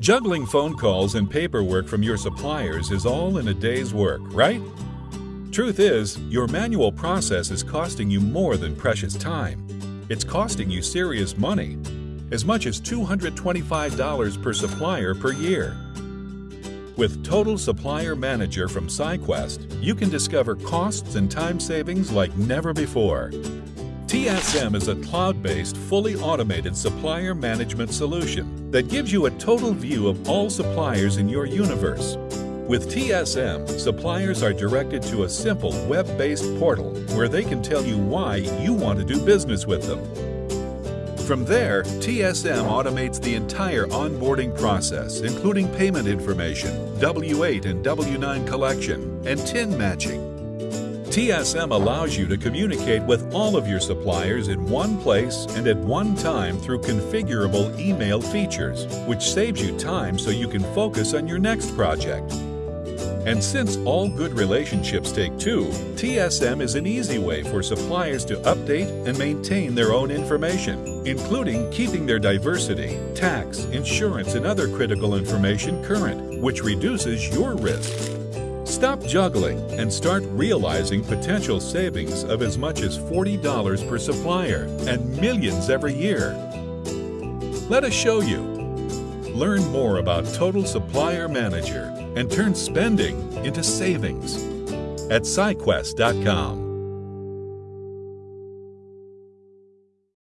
Juggling phone calls and paperwork from your suppliers is all in a day's work, right? Truth is, your manual process is costing you more than precious time. It's costing you serious money, as much as $225 per supplier per year. With Total Supplier Manager from SciQuest, you can discover costs and time savings like never before. TSM is a cloud-based, fully automated supplier management solution that gives you a total view of all suppliers in your universe. With TSM, suppliers are directed to a simple web-based portal where they can tell you why you want to do business with them. From there, TSM automates the entire onboarding process, including payment information, W-8 and W-9 collection, and TIN matching. TSM allows you to communicate with all of your suppliers in one place and at one time through configurable email features, which saves you time so you can focus on your next project. And since all good relationships take two, TSM is an easy way for suppliers to update and maintain their own information, including keeping their diversity, tax, insurance, and other critical information current, which reduces your risk. Stop juggling and start realizing potential savings of as much as $40 per supplier and millions every year. Let us show you. Learn more about Total Supplier Manager and turn spending into savings at SciQuest.com.